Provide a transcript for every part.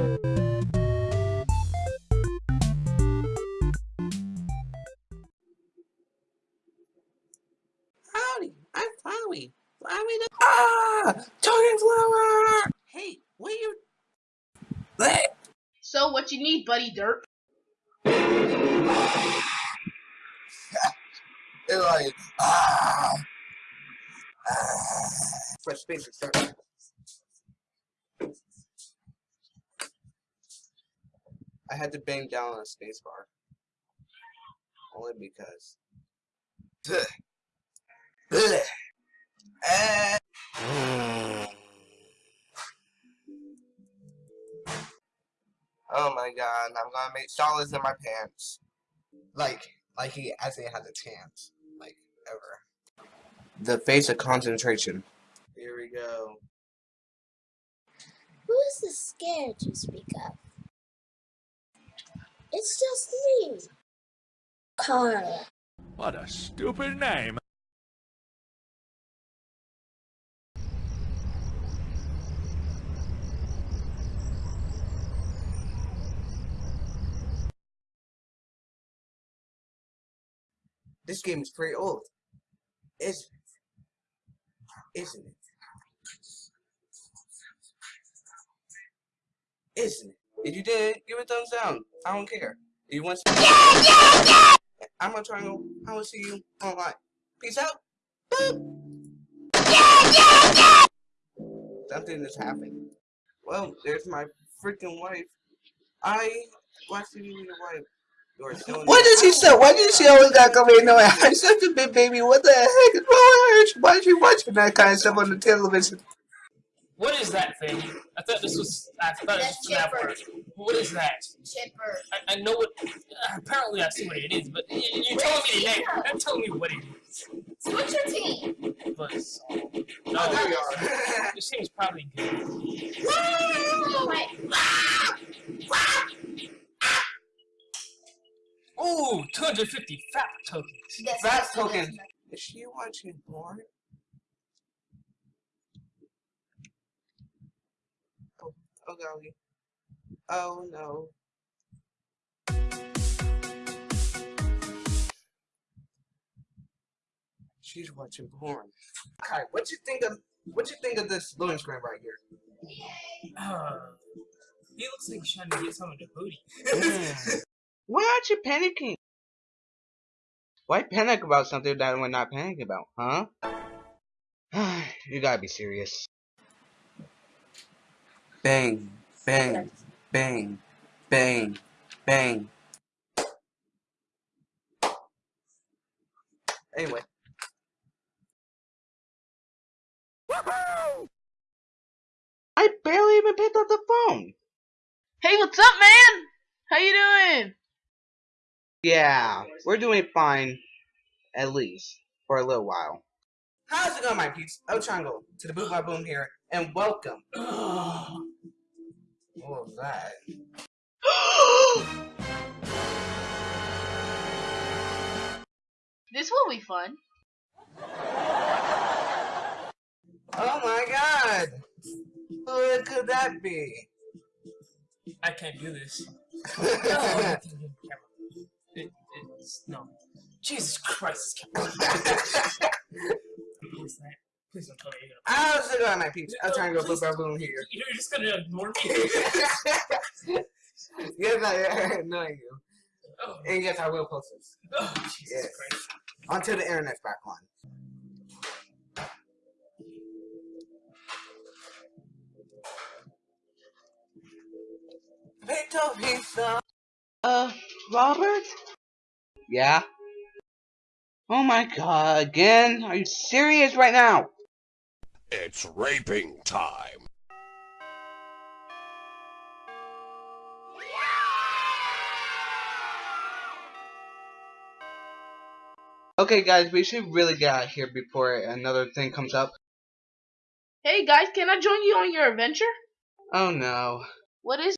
Howdy, I'm Flowey. Flowey the- Ah! Talking flower! Hey, what you... Bleh. So what you need, buddy dirt? It's like, ah! ah. Press space to I had to bang down on a space bar. Only because. Oh my god, I'm gonna make solids in my pants. Like, like he actually has a chance. Like, ever. The face of concentration. Here we go. Who is the scared you speak of? It's just me. Carl. What a stupid name. This game is pretty old. Isn't it? Isn't it? Isn't it? If you did, give it a thumbs down. I don't care. If you want to yeah, yeah, yeah! I'm gonna try and I will see you online. Peace out. Boop. Yeah, yeah, yeah! Something is happening. Well, there's my freaking wife. I watched you with your wife. What does he say? Why does she always gotta come in? No, I'm such a big baby. What the heck is wrong with her? Why is she watching that kind of stuff on the television? What is that thing? I thought this was. I thought it was That's FNAF word. What is that? Chipper. I, I know what. Uh, apparently, I see what it is, but y- you're telling me the name. You're not telling me what it is. So what's your team? But so, Oh, there we are. this seems probably good. Wait. Ooh, 250 fat tokens. That's Fast that's- token. Is she watching porn? Oh, no. She's watching porn. Kai, what you think of what you think of this loading screen right here? Uh, he looks like he's trying to get some of the booty. Why aren't you panicking? Why panic about something that we're not panicking about, huh? you gotta be serious. Bang, bang, bang, bang, bang. Anyway. I barely even picked up the phone. Hey, what's up, man? How you doing? Yeah, we're doing fine, at least for a little while. How's it going, my peeps? El Chango to the Boot My Boom here, and welcome. what was that? This will be fun. Oh my god! What could that be? I can't do this. No, can't do the camera. It, it's no. Jesus Christ! Please, that. Please don't tell me you're gonna. How's it going, my peeps? I'm trying to go Boot My Boom here. You're just gonna ignore me. yes, I know you. Oh, And yes, I will post this. oh Jesus Yes. Christ! Until the internet's back on. Pizza, pizza. Uh, Robert? Yeah? Oh my god, again? Are you serious right now? It's raping time. Okay guys, we should really get out of here before another thing comes up. Hey guys, can I join you on your adventure? Oh no. What is?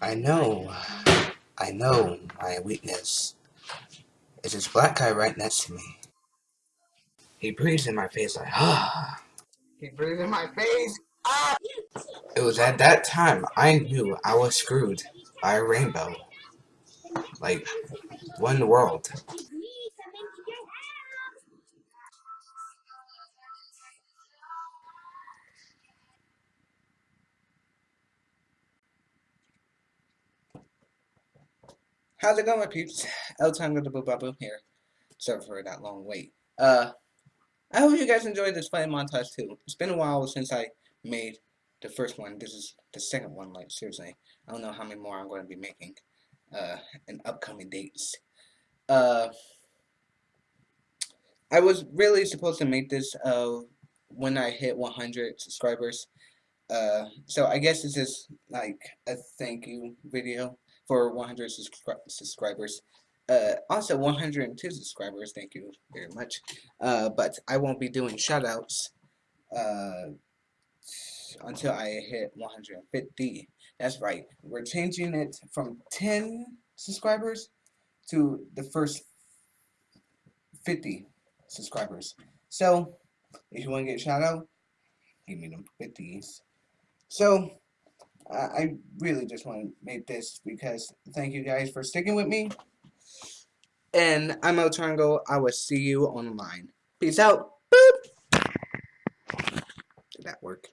I know. I know my weakness. It's this black guy right next to me. He breathes in my face like, ah. He breathing in my face. Ah! It was at that time I knew I was screwed by a rainbow. Like, one world? How's it going, my peeps? El the Boo Babu here. Sorry for that long wait. Uh, I hope you guys enjoyed this fight montage too. It's been a while since I made the first one. This is the second one, like, seriously. I don't know how many more I'm going to be making, uh, in upcoming dates. Uh, I was really supposed to make this, uh, when I hit 100 subscribers. Uh, so I guess this is, like, a thank you video for 100 subscri subscribers. Uh, also 102 subscribers, thank you very much. Uh, but I won't be doing shoutouts uh, until I hit 150. That's right. We're changing it from 10 subscribers to the first 50 subscribers. So, if you want to get a shout out, give me them 50s. So, I really just want to make this because thank you guys for sticking with me. And I'm El Triangle. I will see you online. Peace out. Boop. Did that work?